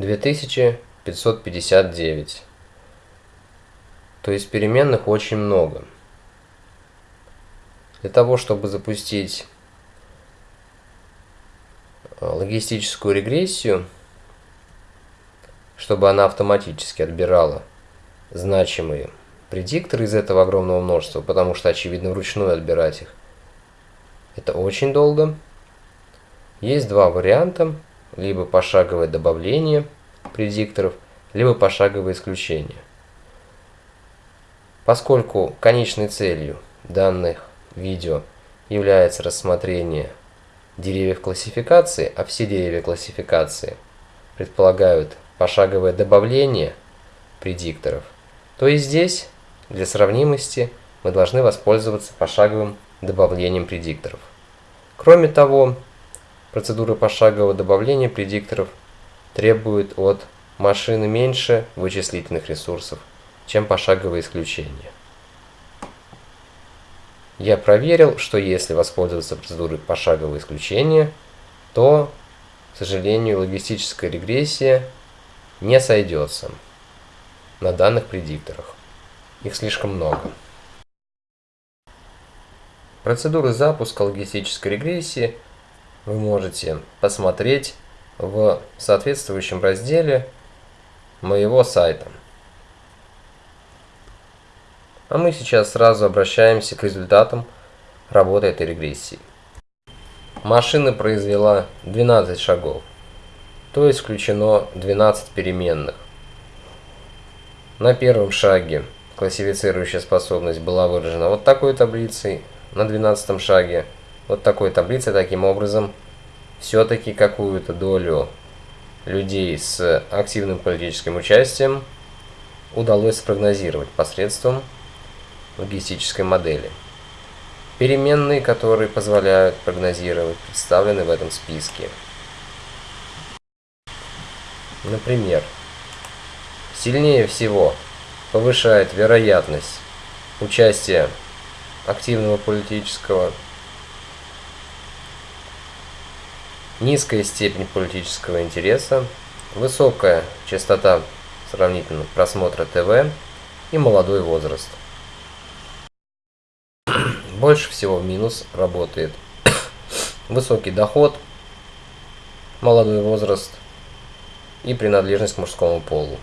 2559. То есть переменных очень много. Для того, чтобы запустить э, логистическую регрессию, чтобы она автоматически отбирала значимые предикторы из этого огромного множества, потому что, очевидно, вручную отбирать их, это очень долго. Есть два варианта, либо пошаговое добавление предикторов, либо пошаговое исключение. Поскольку конечной целью данных видео является рассмотрение деревьев классификации, а все деревья классификации предполагают пошаговое добавление предикторов, то и здесь, для сравнимости, мы должны воспользоваться пошаговым добавлением предикторов. Кроме того, процедура пошагового добавления предикторов требует от машины меньше вычислительных ресурсов, чем пошаговое исключение. Я проверил, что если воспользоваться процедурой пошагового исключения, то, к сожалению, логистическая регрессия не сойдется на данных предикторах. Их слишком много. Процедуры запуска логистической регрессии вы можете посмотреть в соответствующем разделе моего сайта. А мы сейчас сразу обращаемся к результатам работы этой регрессии. Машина произвела 12 шагов, то есть включено 12 переменных. На первом шаге классифицирующая способность была выражена вот такой таблицей, на 12 шаге вот такой таблицей. Таким образом, все-таки какую-то долю людей с активным политическим участием удалось спрогнозировать посредством логистической модели. Переменные, которые позволяют прогнозировать, представлены в этом списке. Например, сильнее всего повышает вероятность участия активного политического, низкая степень политического интереса, высокая частота сравнительно просмотра ТВ и молодой возраст. Больше всего в минус работает высокий доход, молодой возраст и принадлежность к мужскому полу.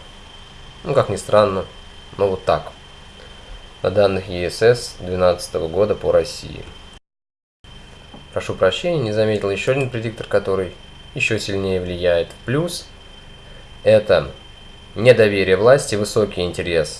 Ну, как ни странно, но вот так. На данных ЕСС 2012 года по России. Прошу прощения, не заметил еще один предиктор, который еще сильнее влияет. Плюс это недоверие власти, высокий интерес